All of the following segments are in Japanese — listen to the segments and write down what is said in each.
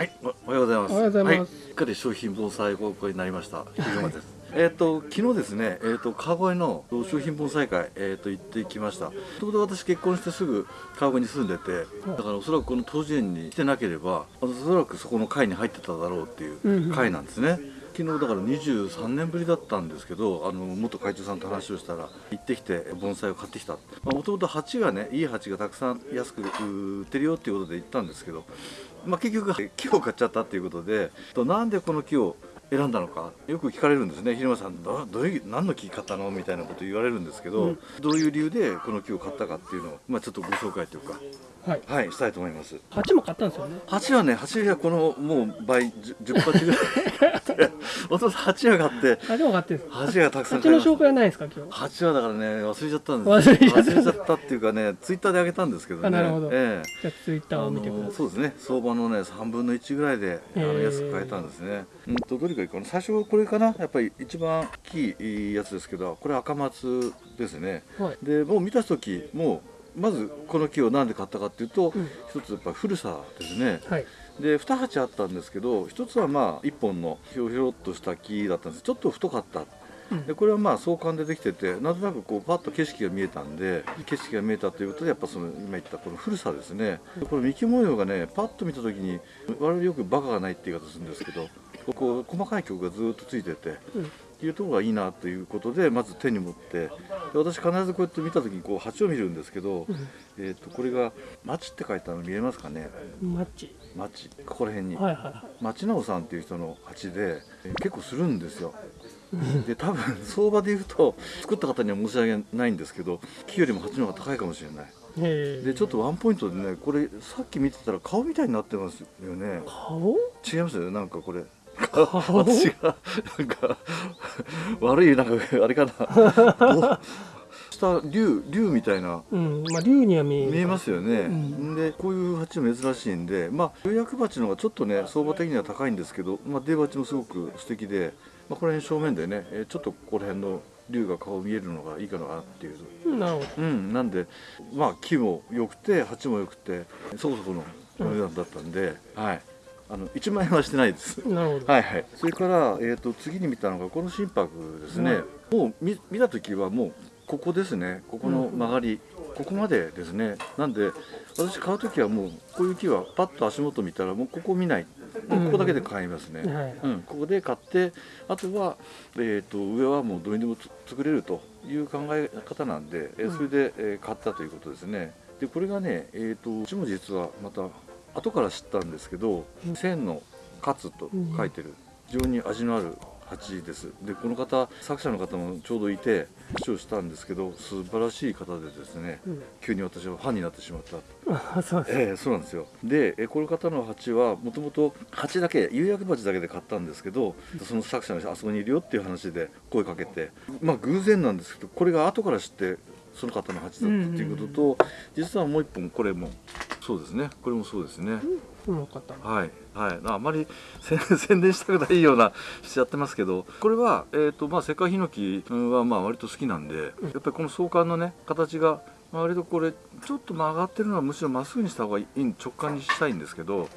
はい、おおはようございます。おはようございますはい、しっかり商品盆栽高校になりました。ひぐまです。えっと昨日ですね、えっ、と川越の商品盆栽会えっ、と行ってきました。ちょうど私結婚してすぐ川越に住んでて、だからおそらくこの当時園に来てなければ、おそらくそこの会に入ってただろうっていう会なんですね。昨日だから23年ぶりだったんですけどあの元会長さんと話をしたら行ってきて盆栽を買ってきたもともと鉢がねいい鉢がたくさん安く売ってるよっていうことで行ったんですけど、まあ、結局木を買っちゃったっていうことでとなんでこの木を選んだのかよく聞かれるんですね。平間さんどどういう何の木買ったの？みたいなこと言われるんですけど、うん。どういう理由でこの木を買ったかっていうのを、まあ、ちょっとご紹介というかはい。はいしたいと思います。鉢も買ったんですよね。鉢はね鉢はこのもう倍 10, 10鉢ぐらい。本当鉢が買って鉢も買って。鉢がたくさん鉢の紹介はないですか今日。鉢はだからね忘れちゃったんです忘れちゃった。忘れちゃったっていうかねツイッターであげたんですけどね。あなるほど。えじゃあツイッタえーを見てください。そうですね。相場のね3分の1ぐらいであの安く買えたんですね。うんとどれがいいかな。最初はこれかな。やっぱり一番大きいやつですけどこれ赤松ですね。はい。でもう見た時もうまずこの木を何で買ったかっていうと、うん。一つやっぱ古さですね。はい。で2鉢あったんですけど一つはまあ1本のひょひょろっとした木だったんです。ちょっと太かった。うん。でこれはまあ相関でできててなんとなくこうパッと景色が見えたんで景色が見えたということでやっぱその今言ったこの古さですね。これ幹模様がねパッと見た時に我々よくバカがないって言い方するんですけどこう細かい曲がずっとついててうん。いうところがいいなということでまず手に持ってで私必ずこうやって見た時にこう鉢を見るんですけど、えー、とこれが「町」って書いてあるの見えますかね？うん。マッチ。町ここら辺に、はいは町直さんっていう人の鉢で、えー結構するんですよで多分相場で言うと作った方には申し訳ないんですけど木よりも鉢の方が高いかもしれない。でちょっとワンポイントでねこれさっき見てたら顔みたいになってますよね顔？違いますよねなんかこれ顔？私がなんか悪いなんかあれかな。お下竜竜みたいな。うん。まあ竜には見える。見えますよね、うん。でこういう鉢も珍しいんでまあ釉薬鉢の方がちょっとね相場的には高いんですけど、まあ、出鉢もすごく素敵で、まあ、この辺正面でねえーちょっとここら辺の竜が顔見えるのがいいかなっていう。うんなるほうんなんでまあ木も良くて鉢も良くてそこそこのお値段だったんで、はいあの1万円はしてないです。ど。なるほど。はいはい、それから、えー、と次に見たのがこの心拍ですね、もう見見た時はもうここですね。ここの曲がり、ここまでですね。なんで私買う時はもうこういう木はパッと足元見たらもうここ見ない。ここだけで買いますね、はい。うん。ここで買ってあとは、えー、と上はもうどうにでもつ作れるという考え方なんで、えーそれで、えー買ったということですね。でこれがね、えー、とうちも実はまた後から知ったんですけど「千の勝」と書いてる。非常に味のある鉢です。でこの方作者の方もちょうどいて話をしたんですけど素晴らしい方でですねうん。急に私はファンになってしまった。あそうです。ええそうなんですよ。でえこの方の鉢はもともと鉢だけ釉薬鉢だけで買ったんですけどその作者の人あそこにいるよっていう話で声かけてまあ偶然なんですけどこれが後から知ってその方の鉢だったっていうことと、実はもう一本これもそうですねこれもそうですね、うん。よかった。はいはいあまり宣 宣伝したくないようなしちゃってますけどこれは、えーとまあ、世界ヒノキはまあ割と好きなんで、やっぱりこの相関のね形がまあ割とこれちょっと曲がってるのはむしろまっすぐにした方がいい直感にしたいんですけど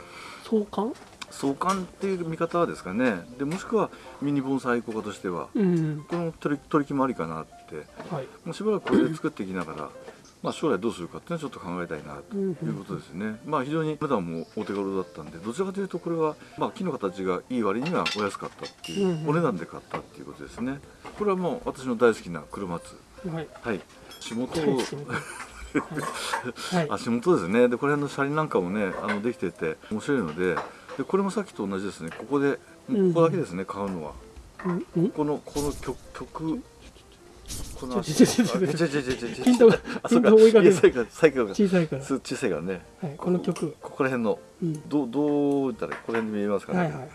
相関？相関っていう見方ですかねでもしくはミニ盆栽愛好家としてはうん。この取り取り決まりかなってはい。もうしばらくこれで作っていきながら、まあ、将来どうするかっていうのはちょっと考えたいなとうんいうことですね。まあ非常に値段もお手軽だったんでどちらかというとこれは、まあ、木の形がいい割にはお安かったっていう、お値段で買ったっていうことですね。これはもう私の大好きな車松はい。はい仕事をはい。足元ですねでこれの車輪なんかもねあのできてて面白いのででこれもさっきと同じですねここでここだけですね、買うのは。このこの曲曲この足ちょちょちょちょちょちょちょちょちょヒントがあそうかヒント追いかけるいや最後最後が小さいから。す小さいからねはい。この曲。ここら辺のうん。どうどう言ったらここら辺に見えますかね、はいはい。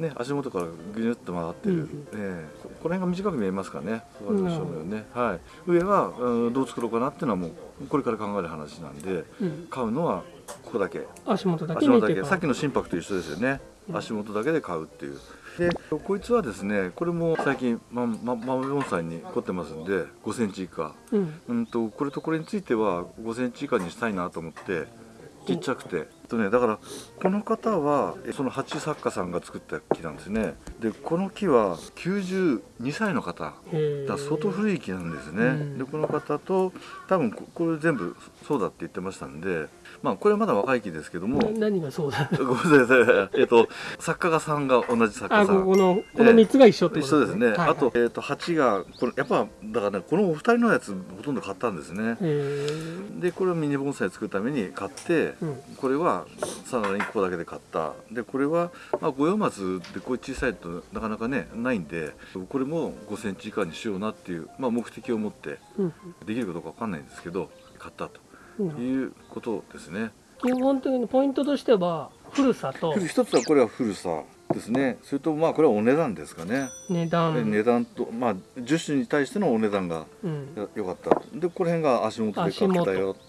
ね足元からぐにゅっと曲がってる、うんうんええここら辺が短く見えますかねそうね、はい、上は、うん、どう作ろうかなっていうのはもうこれから考える話なんでうん。買うのはここだけ足元だけ足元だけさっきの心拍と一緒ですよね、足元だけで買うっていう。でこいつはですねこれも最近まま豆盆栽に凝ってますんで5センチ以下。うん。うんとこれとこれについては5センチ以下にしたいなと思ってちっちゃくてとねだからこの方はえその鉢作家さんが作った木なんですね。でこの木は92歳の方へだ相当古い木なんですね、うん。でこの方と多分ここれ全部そうだって言ってましたんでまあこれはまだ若い木ですけども。な何がそうだ？ごめんなさい。えっと作家がさんが同じ作家さん。あここのこの三つが一緒ってこと一緒ですね、はいはい。あと,、えー、と鉢がこれやっぱだからねこのお二人のやつほとんど買ったんですね。でこれをミニ盆栽作るために買って、うん。これはさらにここだけで買った。でこれは、まあ、五葉松でこういう小さいとなかなかねないんでこれも5センチ以下にしようなっていう、まあ、目的を持ってうん。できるかどうかわかんないんですけど買ったとうん。いうことですね。基本的にポイントとしては古さと 一つはこれは古さですね。それとまあこれはお値段ですかね、値段。値段とまあ樹種に対してのお値段がうん。よよかった。でこの辺が足元で買ってたよと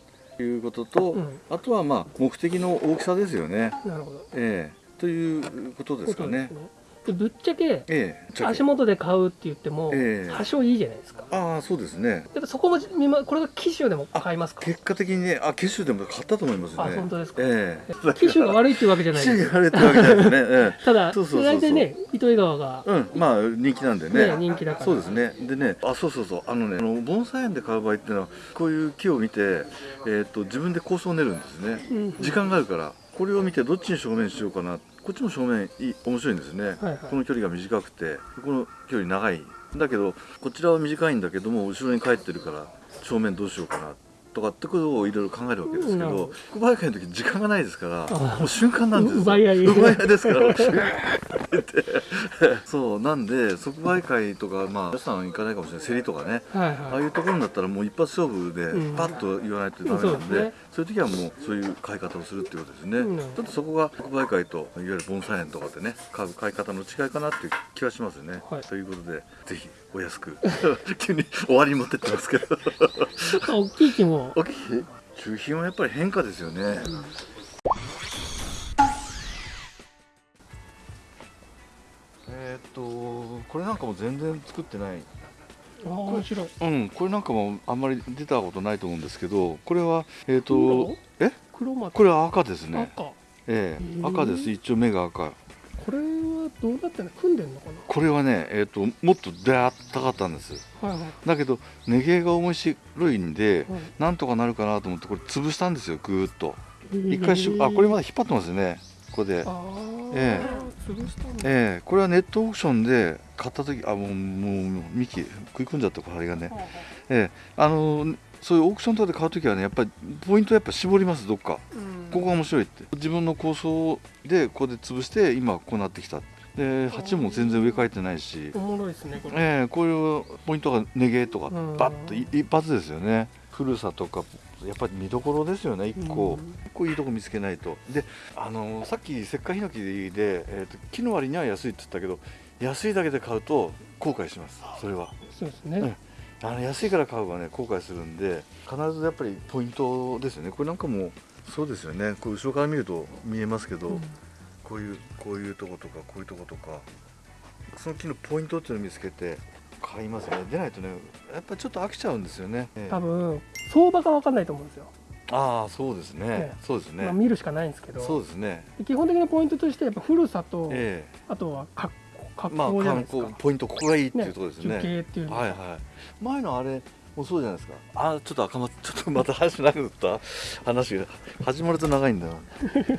いうことと、うん。あとはまあ目的の大きさですよね、なるほど。ええ。ということですかね。でぶっちゃけええ足元で買うって言ってもええ。多少いいじゃないですか。ああそうですね。やっぱそこも見まこれが機種でも買いますか結果的にねあ機種でも買ったと思いますね。あ本当ですか。ええ。機種が悪いっていうわけじゃない機です種があれってわけじゃないですね。ええ。ただそうそうそうそう。大体ね糸魚川が。うん、まあ人気なんでね。ね人気だから。そうですね。でねあそうそうそう。あのねあの盆栽園で買う場合っていうのはこういう木を見て、えー、と自分で構想を練るんですね、うん。時間があるからこれを見てどっちに正面しようかなこっちも正面いい面白いんですね、はいはい。この距離が短くてこの距離長い。だけどこちらは短いんだけども後ろに帰ってるから正面どうしようかなとかってことをいろいろ考えるわけですけどなるほど小林会の時時間がないですからあもう瞬間なんですよ。奪い合い。奪い合いですからそうなんで即売会とかまあ皆さん行かないかもしれない。競りとかね。はいああはいいうところになったらもう一発勝負でうん。パッと言わないとダメなんで,、そうですね。そういう時はもうそういう買い方をするっていうことですね、うん。ちょっとそこが即売会といわゆる盆栽園とかでね買う買い方の違いかなっていう気はしますね、はい。ということでぜひお安く 急に終わりに持ってってますけど。大きい木も大きい中品はやっぱり変化ですよね、えーっとこれなんかも全然作ってない。あー面白い。うんこれなんかもあんまり出たことないと思うんですけどこれはえーっ黒？とえこれは赤ですね。赤。ええへー。赤です。一応目が赤どうなってんの？組んでんのかこれはねえーっともっと出会ったかったんです。なはいはい。だけど根毛が面白いんではい。なんとかなるかなと思ってこれ潰したんですよぐーっと。一回しあこれまだ引っ張ってますよね。ここで。え潰したんだ。ええ。これはネットオークションで買った時あもうもう幹食い込んじゃったこれがねはあはええ。あのそういうオークションとかで買う時はねやっぱりポイントやっぱ絞りますどっか。あうん。ここが面白いって。自分の構想でここで潰して今こうなってきたで鉢も全然植え替えてないし。おもろいですねこれ。ええこういうポイントが根毛とかうん。バッとい一発ですよね。古さとかやっぱり見どころですよね一個。う個いいとこ見つけないと。であのさっき石灰ヒノキで、えーと木の割には安いって言ったけど安いだけで買うと後悔しますそれは。そうですね、うんあの安いから買うはね後悔するんで必ずやっぱりポイントですよね。これなんかもそうですよね。こう後ろから見ると見えますけど、うんこういうこういうとことかこういうとことかその木のポイントっていうのを見つけて買いますね。でないとねやっぱりちょっと飽きちゃうんですよね、ええ。多分相場が分かんないと思うんですよ、ああそうですね、ええ。そうですね、まあ、見るしかないんですけど。そうですね。で基本的なポイントとしてやっぱ古さと、えあとは格好じゃないですか、光ポイントここがいいっていうところです樹ね形っていうのはいはい。前のあれもそうじゃないですか。あちょっと赤ま ちょっとまた話長くなった。話が始まると長いんだな。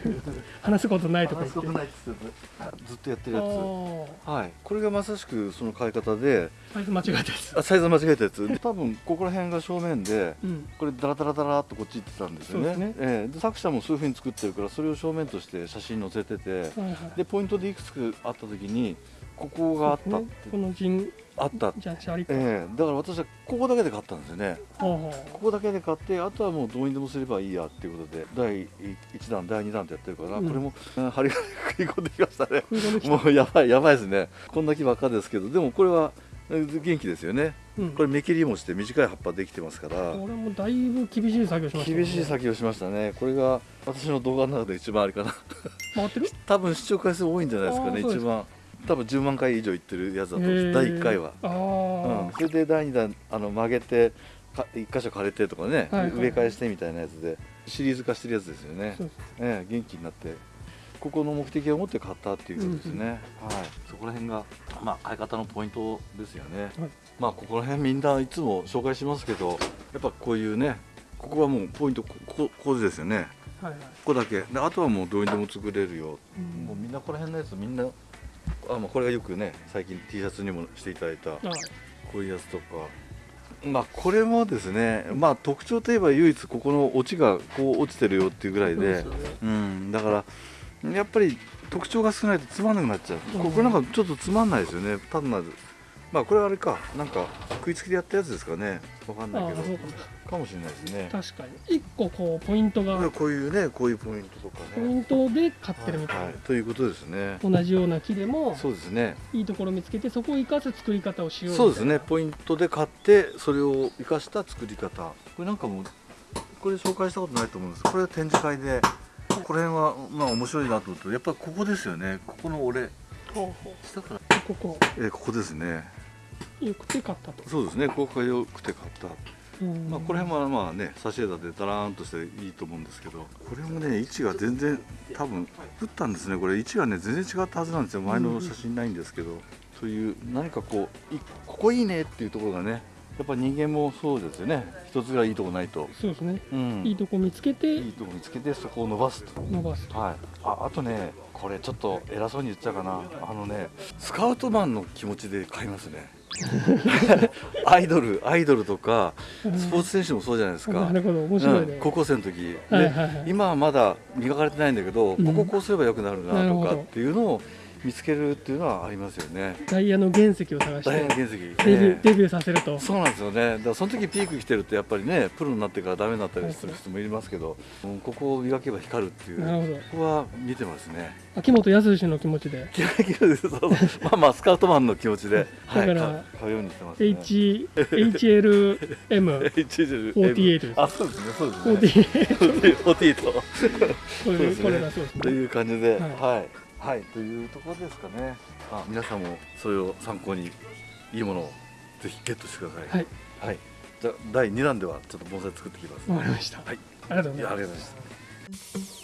話すことないとか話すこと言ってないっつってずっとやってるあやつ。ー。はい。これがまさしくその買い方でサイズ間違えたやつ。あサイズ間違えたやつ。で多分ここら辺が正面でうんこれダラダラダラっとこっち行ってたんですよね。そうですね。ええ。で作者もそういうふうに作ってるからそれを正面として写真載せててはいはい。でポイントでいくつかあった時にここがあったって、ねこの陣あった。じゃあええ。だから私はここだけで買ったんですよね。ここだけで買ってあとはもうどうにでもすればいいやっていうことで第1弾第2弾ってやってるから、うん。これもうん針金食い込んできましたね。もうやばいやばいですね。こんな木ばっかですけどでもこれはえ元気ですよね。うん。これ目切りもして短い葉っぱできてますから。これもだいぶ厳しい作業しましたね。厳しい作業しましたね。これが私の動画の中で一番あれかな。回ってる多分視聴回数多いんじゃないですかね一番多分10万回以上いってるやつだと第1回は、あうん。あ、それで第2弾あの曲げてか一箇所枯れてとかね、はいはい。植え替えしてみたいなやつでシリーズ化してるやつですよね。ええ元気になってここの目的を持って買ったっていうことですね、はい。そこら辺がまあ買い方のポイントですよね、はい。まあここら辺みんないつも紹介しますけどやっぱこういうねここはもうポイントここここですよね。はいはい。ここだけ。であとはもうどうにでも作れるよ、うん。もうみんなここら辺のやつみんなあ、まあ、これがよくね最近 T シャツにもしていただいたはい。こういうやつとか。まあこれもですねまあ特徴といえば唯一ここのオチがこう落ちてるよっていうぐらいでそうんだからやっぱり特徴が少ないとつまんなくなっちゃう、うんここなんかちょっとつまんないですよね。単なるまあこれはあれか。なんか食いつきでやったやつですかね。わかんないけど。かかもしれないですね。確かに。一個こうポイントが。こういうねこういうポイントとかポイねントで買ってるみたいな、はい、ということですね。同じような木でも。そうですね。いいところを見つけてそこを生かす作り方をしようそうですね。ポイントで買ってそれを生かした作り方。これなんかもうこれ紹介したことないと思うんです。これは展示会でこの辺はまあ面白いなと思って。やっぱりここですよね。ここの俺なほうほ下から。うここ。えーここですねよくて買ったと、そうですね。ここが良くて買った。うん。まあ、これもまあね差し枝でダラーンとしていいと思うんですけど。これもね位置が全然多分打ったんですね。これ位置がね全然違ったはずなんですよ。前の写真ないんですけど、そういう何かこういここいいねっていうところがねやっぱ人間もそうですよね。一つぐらいいいとこないと、そうですね、うん、いいとこ見つけていいとこ見つけてそこを伸ばすと。伸ばすと。はい。ああとねこれちょっと偉そうに言っちゃうかな。あのねスカウトマンの気持ちで買いますね。アイドルアイドルとかスポーツ選手もそうじゃないですか、なるほど。面白いね、うん、高校生の時、ではいはいはい。今はまだ磨かれてないんだけど、うん。こここうすればよくなるなとかっていうのを見つけるっていうのはありますよね。ダイヤの原石を探して大変な原石、デビューえデビューさせると。えそうなんですよね。だからその時ピーク来てるとやっぱりねプロになってからダメになったりする人もいますけど、うんここを磨けば光るっていうなるほど。ここは見てますね。秋元康の気持ちで。まあまあスカウトマンの気持ちで、はい、だから買う買うようにしてますね。H HLM HL ですあそうですねそうですね。48 48と。これこれだそうですね。という感じで、はい。はい、はい、というところですかね。あ、皆さんもそれを参考にいいものをぜひゲットしてください。はいはい。じゃあ第2弾ではちょっと盆栽作ってきます。わかりましたはい。ありがとうございますい